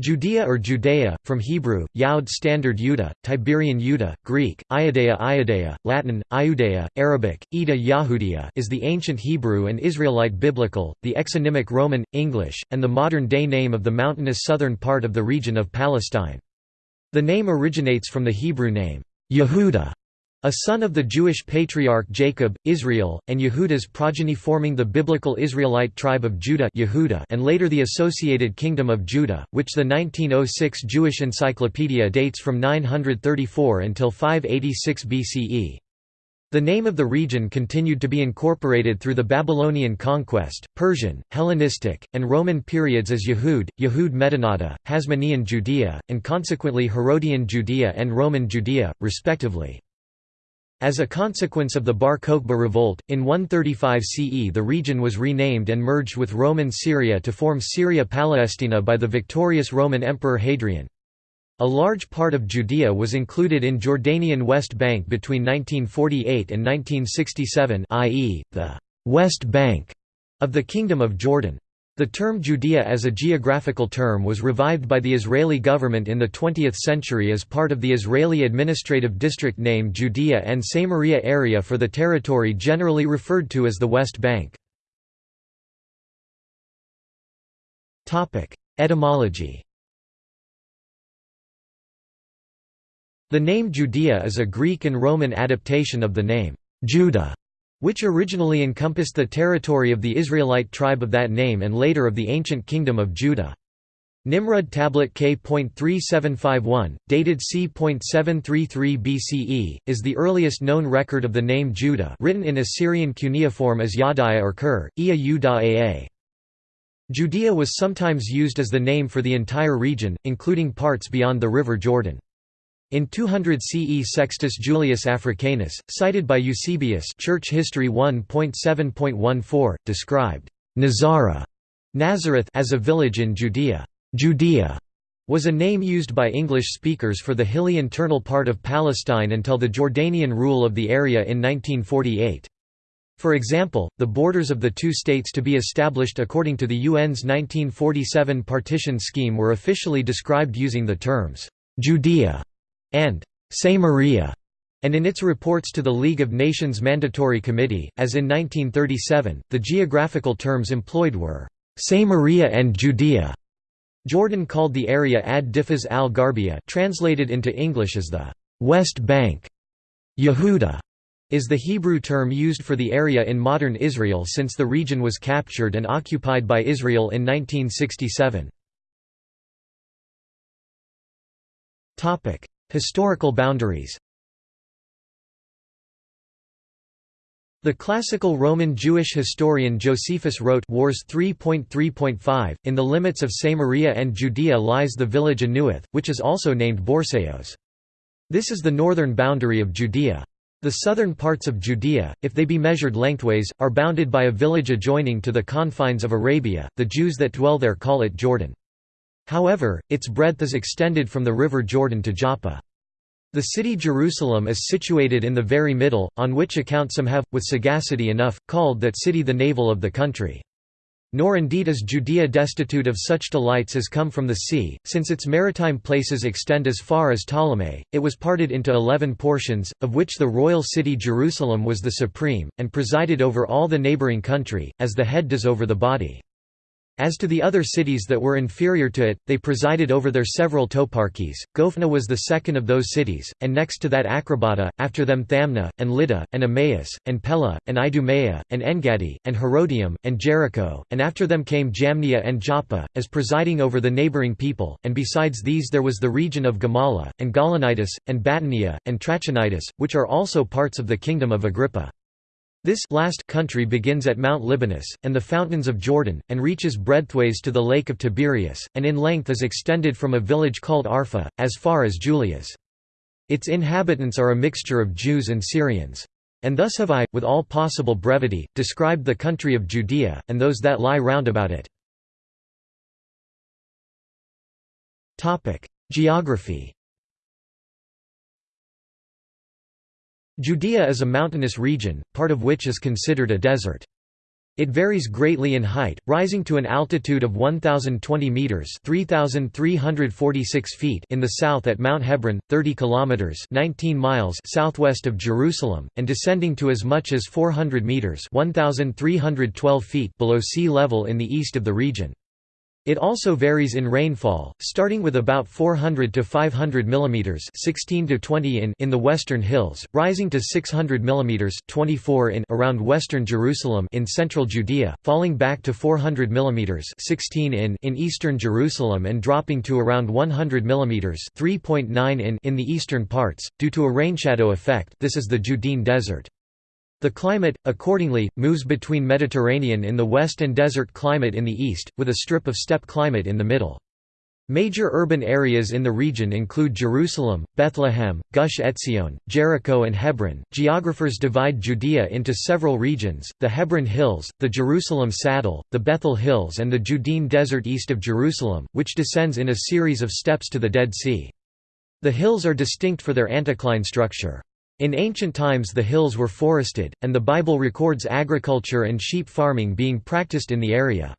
Judea or Judea, from Hebrew, Yaud Standard Yuda, Tiberian Yuda, Greek, Iudea Iudea, Latin, Iudea, Arabic, Ida Yahudia is the ancient Hebrew and Israelite biblical, the exonymic Roman, English, and the modern-day name of the mountainous southern part of the region of Palestine. The name originates from the Hebrew name, Yehuda, a son of the Jewish patriarch Jacob, Israel, and Yehuda's progeny forming the biblical Israelite tribe of Judah Yehuda and later the associated Kingdom of Judah, which the 1906 Jewish Encyclopedia dates from 934 until 586 BCE. The name of the region continued to be incorporated through the Babylonian conquest, Persian, Hellenistic, and Roman periods as Yehud, Yehud Medinata, Hasmonean Judea, and consequently Herodian Judea and Roman Judea, respectively. As a consequence of the Bar Kokhba revolt, in 135 CE the region was renamed and merged with Roman Syria to form Syria Palestina by the victorious Roman Emperor Hadrian. A large part of Judea was included in Jordanian West Bank between 1948 and 1967 i.e., the «West Bank» of the Kingdom of Jordan. The term Judea as a geographical term was revived by the Israeli government in the 20th century as part of the Israeli administrative district name Judea and Samaria area for the territory generally referred to as the West Bank. Etymology The name Judea is a Greek and Roman adaptation of the name Judah which originally encompassed the territory of the Israelite tribe of that name and later of the ancient kingdom of Judah. Nimrud tablet K.3751, dated c.733 BCE, is the earliest known record of the name Judah written in Assyrian cuneiform as Yadiah or Kur, Ia Aa. Judea was sometimes used as the name for the entire region, including parts beyond the river Jordan. In 200 CE Sextus Julius Africanus, cited by Eusebius Church History 1.7.14, described Nazara Nazareth as a village in Judea. Judea was a name used by English speakers for the hilly internal part of Palestine until the Jordanian rule of the area in 1948. For example, the borders of the two states to be established according to the UN's 1947 partition scheme were officially described using the terms, Judea and Samaria, and in its reports to the League of Nations Mandatory Committee, as in 1937, the geographical terms employed were Samaria and Judea. Jordan called the area Ad Difas al Garbia, translated into English as the West Bank. Yehuda is the Hebrew term used for the area in modern Israel since the region was captured and occupied by Israel in 1967. Historical boundaries The classical Roman Jewish historian Josephus wrote Wars 3.3.5, In the limits of Samaria and Judea lies the village Anuath, which is also named Borsaios. This is the northern boundary of Judea. The southern parts of Judea, if they be measured lengthways, are bounded by a village adjoining to the confines of Arabia, the Jews that dwell there call it Jordan. However, its breadth is extended from the river Jordan to Joppa. The city Jerusalem is situated in the very middle, on which account some have, with sagacity enough, called that city the navel of the country. Nor indeed is Judea destitute of such delights as come from the sea, since its maritime places extend as far as Ptolemy, it was parted into eleven portions, of which the royal city Jerusalem was the supreme, and presided over all the neighboring country, as the head does over the body. As to the other cities that were inferior to it, they presided over their several toparchies. Gophna was the second of those cities, and next to that Acrobata, after them Thamna, and Lydda, and Emmaus, and Pella, and Idumea, and Engadi, and Herodium, and Jericho, and after them came Jamnia and Joppa, as presiding over the neighbouring people, and besides these there was the region of Gamala, and Gaulonitis, and Batanea, and Trachonitis, which are also parts of the kingdom of Agrippa. This last country begins at Mount Libanus, and the fountains of Jordan, and reaches breadthways to the lake of Tiberias, and in length is extended from a village called Arpha, as far as Julias. Its inhabitants are a mixture of Jews and Syrians. And thus have I, with all possible brevity, described the country of Judea, and those that lie round about it. Geography Judea is a mountainous region, part of which is considered a desert. It varies greatly in height, rising to an altitude of 1020 meters (3346 feet) in the south at Mount Hebron, 30 kilometers (19 miles) southwest of Jerusalem, and descending to as much as 400 meters (1312 feet) below sea level in the east of the region. It also varies in rainfall, starting with about 400 to 500 mm 16 to 20 in in the western hills, rising to 600 mm 24 in around western Jerusalem in central Judea, falling back to 400 mm 16 in in eastern Jerusalem and dropping to around 100 mm 3.9 in in the eastern parts due to a rainshadow effect. This is the Judean desert. The climate, accordingly, moves between Mediterranean in the west and desert climate in the east, with a strip of steppe climate in the middle. Major urban areas in the region include Jerusalem, Bethlehem, Gush Etzion, Jericho, and Hebron. Geographers divide Judea into several regions the Hebron Hills, the Jerusalem Saddle, the Bethel Hills, and the Judean Desert east of Jerusalem, which descends in a series of steps to the Dead Sea. The hills are distinct for their anticline structure. In ancient times the hills were forested, and the Bible records agriculture and sheep farming being practiced in the area.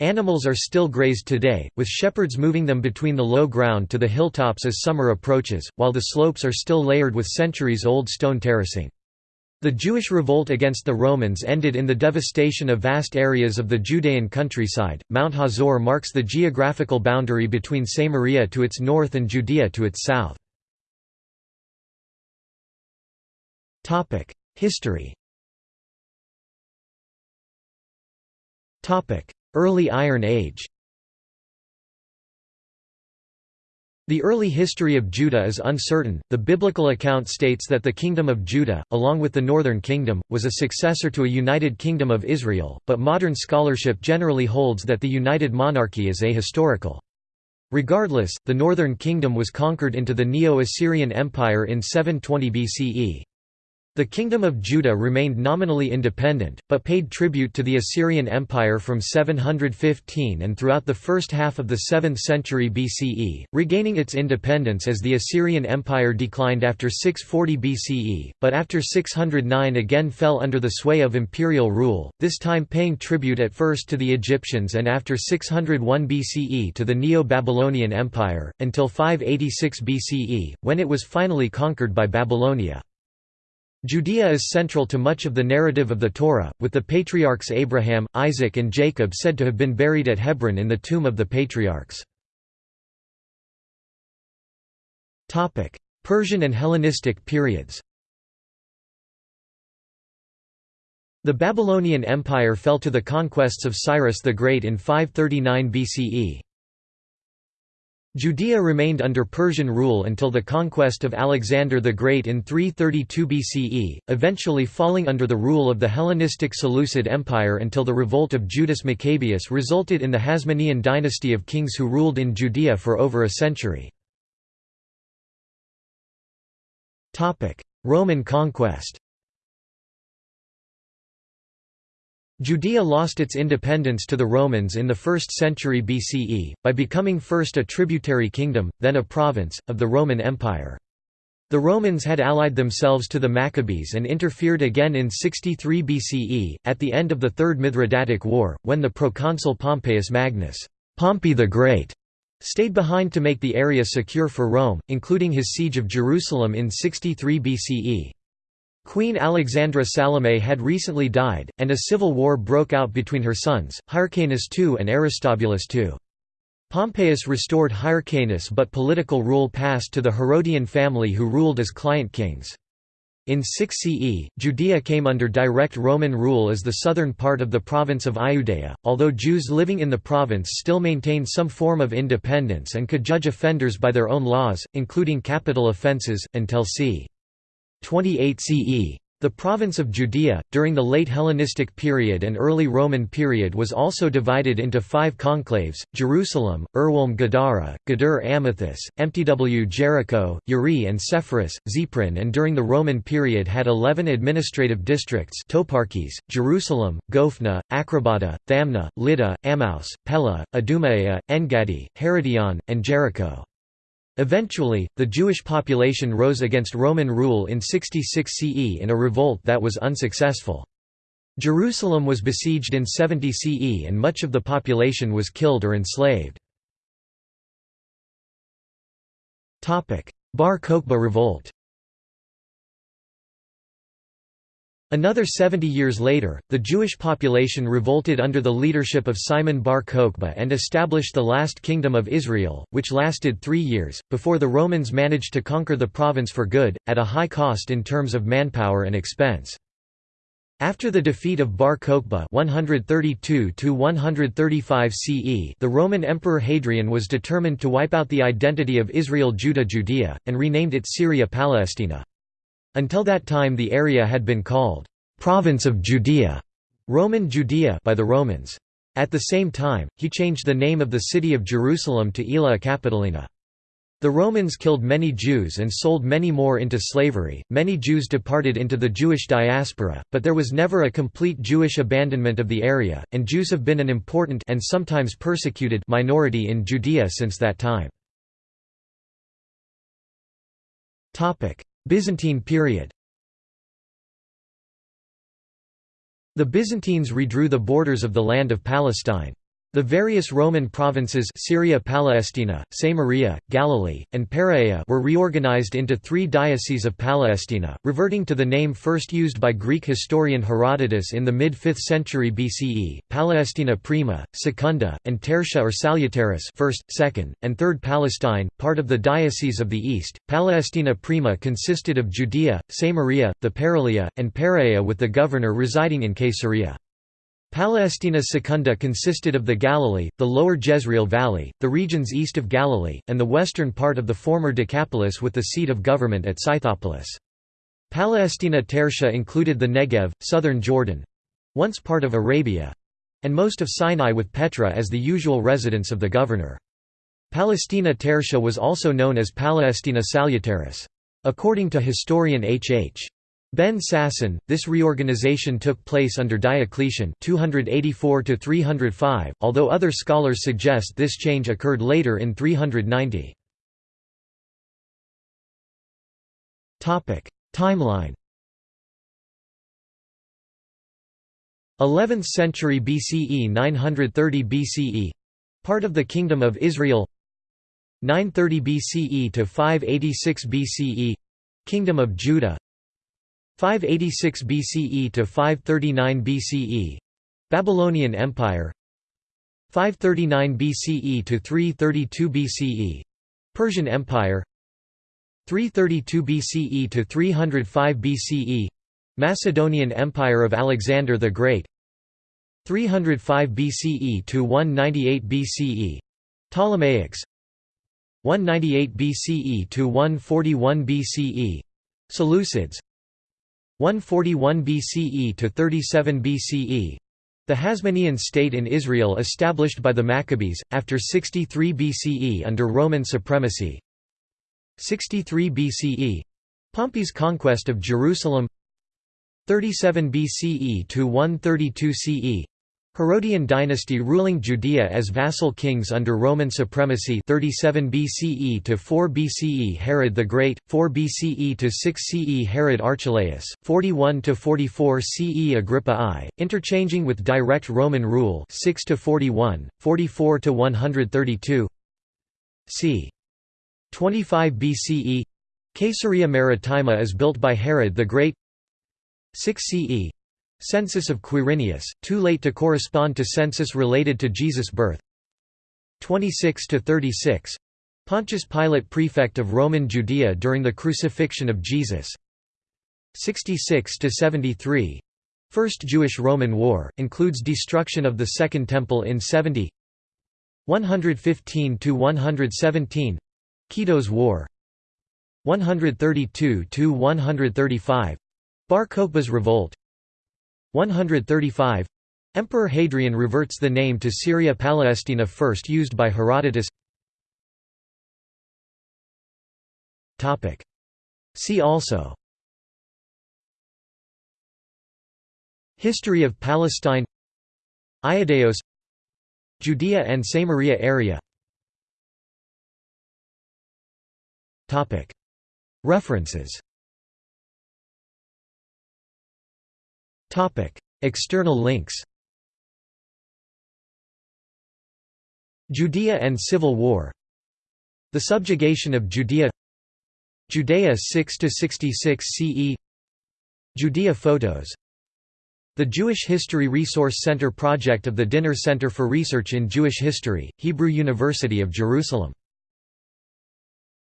Animals are still grazed today, with shepherds moving them between the low ground to the hilltops as summer approaches, while the slopes are still layered with centuries-old stone terracing. The Jewish revolt against the Romans ended in the devastation of vast areas of the Judean countryside. Mount Hazor marks the geographical boundary between Samaria to its north and Judea to its south. History Early Iron Age The early history of Judah is uncertain. The biblical account states that the Kingdom of Judah, along with the Northern Kingdom, was a successor to a united Kingdom of Israel, but modern scholarship generally holds that the united monarchy is ahistorical. Regardless, the Northern Kingdom was conquered into the Neo-Assyrian Empire in 720 BCE. The Kingdom of Judah remained nominally independent, but paid tribute to the Assyrian Empire from 715 and throughout the first half of the 7th century BCE, regaining its independence as the Assyrian Empire declined after 640 BCE, but after 609 again fell under the sway of imperial rule, this time paying tribute at first to the Egyptians and after 601 BCE to the Neo-Babylonian Empire, until 586 BCE, when it was finally conquered by Babylonia. Judea is central to much of the narrative of the Torah, with the patriarchs Abraham, Isaac and Jacob said to have been buried at Hebron in the tomb of the patriarchs. Persian and Hellenistic periods The Babylonian Empire fell to the conquests of Cyrus the Great in 539 BCE. Judea remained under Persian rule until the conquest of Alexander the Great in 332 BCE, eventually falling under the rule of the Hellenistic Seleucid Empire until the revolt of Judas Maccabeus resulted in the Hasmonean dynasty of kings who ruled in Judea for over a century. Roman conquest Judea lost its independence to the Romans in the 1st century BCE, by becoming first a tributary kingdom, then a province, of the Roman Empire. The Romans had allied themselves to the Maccabees and interfered again in 63 BCE, at the end of the Third Mithridatic War, when the proconsul Pompeius Magnus Pompey the Great stayed behind to make the area secure for Rome, including his siege of Jerusalem in 63 BCE. Queen Alexandra Salome had recently died, and a civil war broke out between her sons, Hyrcanus II and Aristobulus II. Pompeius restored Hyrcanus but political rule passed to the Herodian family who ruled as client kings. In 6 CE, Judea came under direct Roman rule as the southern part of the province of Iudea, although Jews living in the province still maintained some form of independence and could judge offenders by their own laws, including capital offences, until c. 28 CE. The province of Judea, during the late Hellenistic period and early Roman period was also divided into five conclaves, Jerusalem, Erwolm Gadara, Gadur Amathus, Mtw Jericho, Uri and Sepphoris, Zephren and during the Roman period had eleven administrative districts toparchies, Jerusalem, Gophna, Acrabada, Thamna, Lydda, Emmaus, Pella, Idumaea, Engadi, Herodion, and Jericho. Eventually, the Jewish population rose against Roman rule in 66 CE in a revolt that was unsuccessful. Jerusalem was besieged in 70 CE and much of the population was killed or enslaved. Bar Kokhba revolt Another 70 years later, the Jewish population revolted under the leadership of Simon bar Kokhba and established the last kingdom of Israel, which lasted three years, before the Romans managed to conquer the province for good, at a high cost in terms of manpower and expense. After the defeat of Bar Kokhba 132 CE the Roman Emperor Hadrian was determined to wipe out the identity of Israel Judah Judea, and renamed it Syria Palestina. Until that time the area had been called, "'Province of Judea' Roman Judea by the Romans. At the same time, he changed the name of the city of Jerusalem to Aelia Capitolina. The Romans killed many Jews and sold many more into slavery. Many Jews departed into the Jewish diaspora, but there was never a complete Jewish abandonment of the area, and Jews have been an important and sometimes persecuted minority in Judea since that time. Topic: Byzantine period The Byzantines redrew the borders of the land of Palestine. The various Roman provinces Syria Palestina, Samaria, Galilee, and Perea were reorganized into three dioceses of Palestina, reverting to the name first used by Greek historian Herodotus in the mid-5th century BCE, Palestina Prima, Secunda, and Tertia or Salutaris first, second, and third Palestine, part of the Diocese of the East. Palestina Prima consisted of Judea, Samaria, the Paralia, and Perea with the governor residing in Caesarea. Palestina Secunda consisted of the Galilee, the lower Jezreel Valley, the regions east of Galilee, and the western part of the former Decapolis with the seat of government at Scythopolis. Palestina Tertia included the Negev, southern Jordan—once part of Arabia—and most of Sinai with Petra as the usual residence of the governor. Palestina Tertia was also known as Palestina Salutaris. According to historian H. H. Ben Sasson, this reorganization took place under Diocletian 284 305, although other scholars suggest this change occurred later in 390. Topic: Timeline. 11th century BCE 930 BCE part of the kingdom of Israel. 930 BCE to 586 BCE kingdom of Judah 586 BCE to 539 BCE Babylonian Empire 539 BCE to 332 BCE Persian Empire 332 BCE to 305 BCE Macedonian Empire of Alexander the Great 305 BCE to 198 BCE Ptolemaics 198 BCE to 141 BCE Seleucids 141 BCE to 37 BCE the Hasmonean state in Israel established by the Maccabees, after 63 BCE under Roman supremacy. 63 BCE Pompey's conquest of Jerusalem. 37 BCE to 132 CE Herodian dynasty ruling Judea as vassal kings under Roman supremacy 37 BCE to 4 BCE Herod the Great, 4 BCE to 6 CE Herod Archelaus, 41 to 44 CE Agrippa I, interchanging with direct Roman rule 6 to 41, 44 to 132 c. 25 BCE Caesarea Maritima is built by Herod the Great. 6 CE Census of Quirinius, too late to correspond to census related to Jesus' birth. 26 to 36 Pontius Pilate prefect of Roman Judea during the crucifixion of Jesus. 66 to 73 First Jewish-Roman War, includes destruction of the Second Temple in 70 115 to 117 Kitos War. 132 to 135 Bar Kokhba's revolt 135 Emperor Hadrian reverts the name to Syria Palestina first used by Herodotus. See also. History of Palestine. Iadaeos Judea and Samaria area. References External links Judea and Civil War The subjugation of Judea Judea 6–66 CE Judea photos The Jewish History Resource Center project of the Dinur Center for Research in Jewish History, Hebrew University of Jerusalem